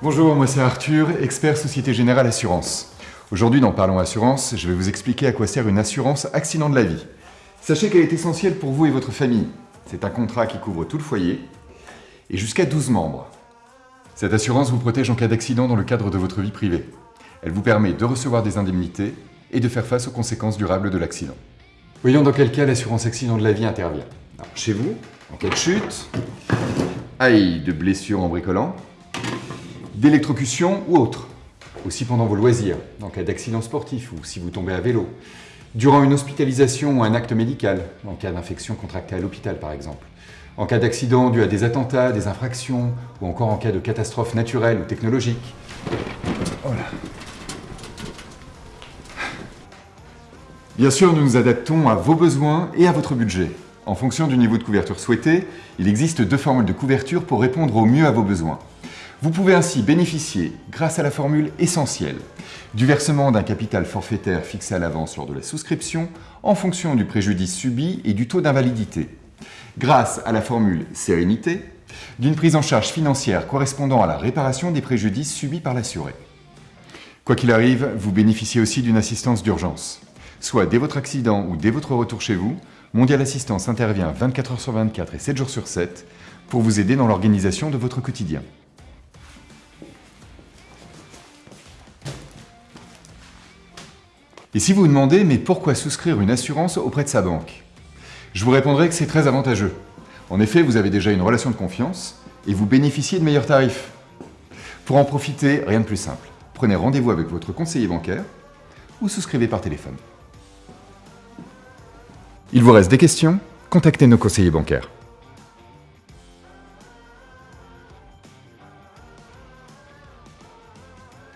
Bonjour, moi c'est Arthur, expert Société Générale Assurance. Aujourd'hui dans Parlons Assurance, je vais vous expliquer à quoi sert une assurance accident de la vie. Sachez qu'elle est essentielle pour vous et votre famille. C'est un contrat qui couvre tout le foyer et jusqu'à 12 membres. Cette assurance vous protège en cas d'accident dans le cadre de votre vie privée. Elle vous permet de recevoir des indemnités et de faire face aux conséquences durables de l'accident. Voyons dans quel cas l'assurance accident de la vie intervient. Chez vous, en cas de chute, aïe de blessure en bricolant, d'électrocution ou autre. Aussi pendant vos loisirs, en cas d'accident sportif ou si vous tombez à vélo. Durant une hospitalisation ou un acte médical, en cas d'infection contractée à l'hôpital par exemple. En cas d'accident dû à des attentats, des infractions, ou encore en cas de catastrophe naturelle ou technologique. Voilà. Bien sûr, nous nous adaptons à vos besoins et à votre budget. En fonction du niveau de couverture souhaité, il existe deux formules de couverture pour répondre au mieux à vos besoins. Vous pouvez ainsi bénéficier, grâce à la formule essentielle, du versement d'un capital forfaitaire fixé à l'avance lors de la souscription en fonction du préjudice subi et du taux d'invalidité. Grâce à la formule sérénité, d'une prise en charge financière correspondant à la réparation des préjudices subis par l'assuré. Quoi qu'il arrive, vous bénéficiez aussi d'une assistance d'urgence. Soit dès votre accident ou dès votre retour chez vous, Mondial Assistance intervient 24 h sur 24 et 7 jours sur 7 pour vous aider dans l'organisation de votre quotidien. Et si vous vous demandez, mais pourquoi souscrire une assurance auprès de sa banque? Je vous répondrai que c'est très avantageux. En effet, vous avez déjà une relation de confiance et vous bénéficiez de meilleurs tarifs. Pour en profiter, rien de plus simple. Prenez rendez-vous avec votre conseiller bancaire ou souscrivez par téléphone. Il vous reste des questions? Contactez nos conseillers bancaires.